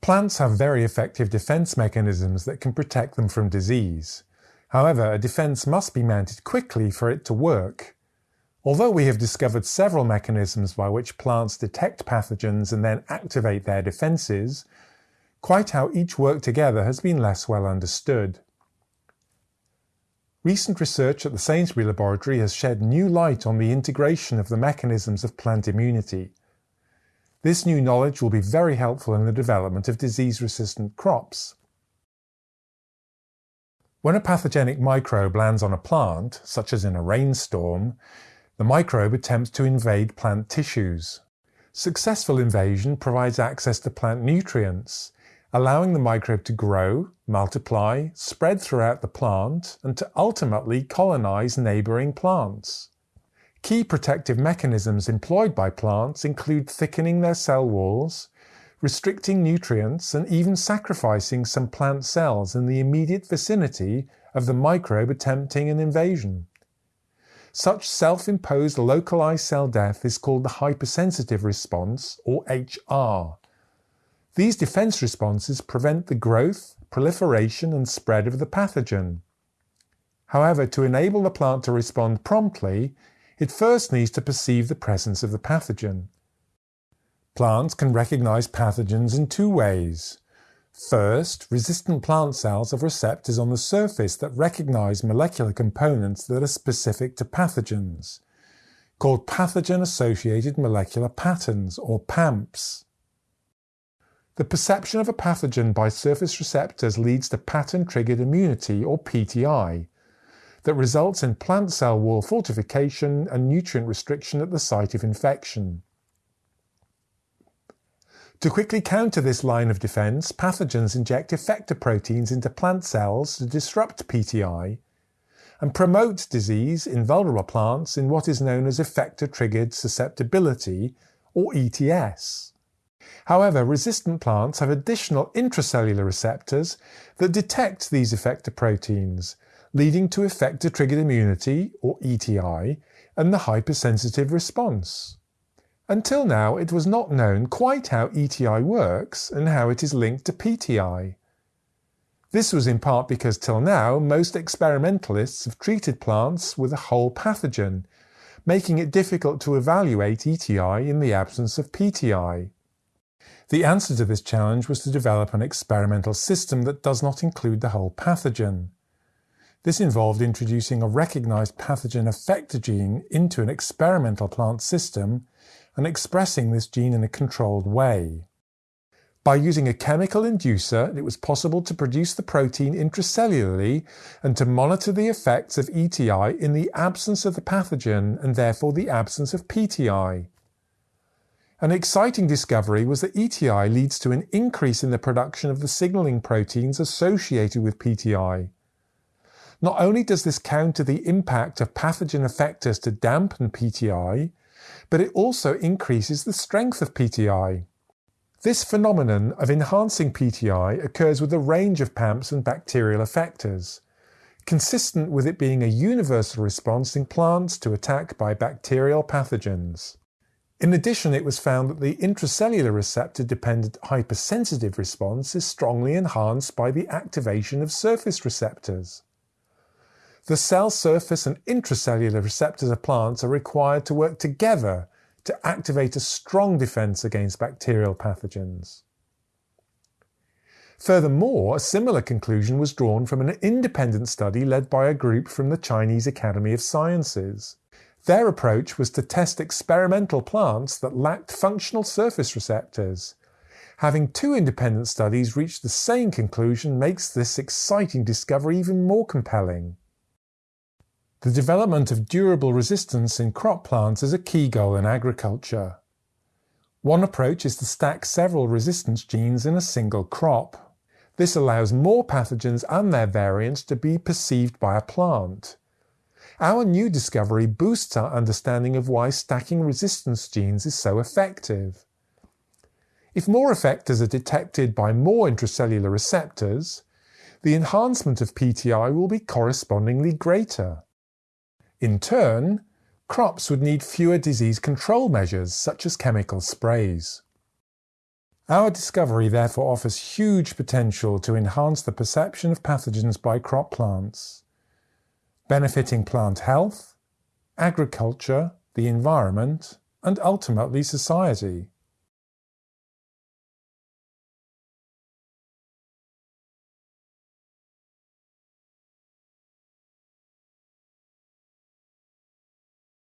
Plants have very effective defense mechanisms that can protect them from disease. However, a defense must be mounted quickly for it to work. Although we have discovered several mechanisms by which plants detect pathogens and then activate their defenses, quite how each work together has been less well understood. Recent research at the Sainsbury Laboratory has shed new light on the integration of the mechanisms of plant immunity. This new knowledge will be very helpful in the development of disease-resistant crops. When a pathogenic microbe lands on a plant, such as in a rainstorm, the microbe attempts to invade plant tissues. Successful invasion provides access to plant nutrients, allowing the microbe to grow, multiply, spread throughout the plant, and to ultimately colonize neighboring plants. Key protective mechanisms employed by plants include thickening their cell walls, restricting nutrients, and even sacrificing some plant cells in the immediate vicinity of the microbe attempting an invasion. Such self-imposed localized cell death is called the hypersensitive response, or HR. These defense responses prevent the growth, proliferation, and spread of the pathogen. However, to enable the plant to respond promptly, it first needs to perceive the presence of the pathogen. Plants can recognize pathogens in two ways. First, resistant plant cells have receptors on the surface that recognize molecular components that are specific to pathogens, called pathogen-associated molecular patterns, or PAMPs. The perception of a pathogen by surface receptors leads to pattern-triggered immunity, or PTI, that results in plant cell wall fortification and nutrient restriction at the site of infection. To quickly counter this line of defense, pathogens inject effector proteins into plant cells to disrupt PTI and promote disease in vulnerable plants in what is known as effector-triggered susceptibility, or ETS. However, resistant plants have additional intracellular receptors that detect these effector proteins leading to effector-triggered immunity, or ETI, and the hypersensitive response. Until now, it was not known quite how ETI works and how it is linked to PTI. This was in part because till now, most experimentalists have treated plants with a whole pathogen, making it difficult to evaluate ETI in the absence of PTI. The answer to this challenge was to develop an experimental system that does not include the whole pathogen. This involved introducing a recognized pathogen effector gene into an experimental plant system and expressing this gene in a controlled way. By using a chemical inducer, it was possible to produce the protein intracellularly and to monitor the effects of ETI in the absence of the pathogen and therefore the absence of PTI. An exciting discovery was that ETI leads to an increase in the production of the signaling proteins associated with PTI. Not only does this counter the impact of pathogen effectors to dampen PTI, but it also increases the strength of PTI. This phenomenon of enhancing PTI occurs with a range of PAMPs and bacterial effectors, consistent with it being a universal response in plants to attack by bacterial pathogens. In addition, it was found that the intracellular receptor-dependent hypersensitive response is strongly enhanced by the activation of surface receptors. The cell surface and intracellular receptors of plants are required to work together to activate a strong defense against bacterial pathogens. Furthermore, a similar conclusion was drawn from an independent study led by a group from the Chinese Academy of Sciences. Their approach was to test experimental plants that lacked functional surface receptors. Having two independent studies reach the same conclusion makes this exciting discovery even more compelling. The development of durable resistance in crop plants is a key goal in agriculture. One approach is to stack several resistance genes in a single crop. This allows more pathogens and their variants to be perceived by a plant. Our new discovery boosts our understanding of why stacking resistance genes is so effective. If more effectors are detected by more intracellular receptors, the enhancement of PTI will be correspondingly greater. In turn, crops would need fewer disease control measures such as chemical sprays. Our discovery therefore offers huge potential to enhance the perception of pathogens by crop plants, benefiting plant health, agriculture, the environment, and ultimately society.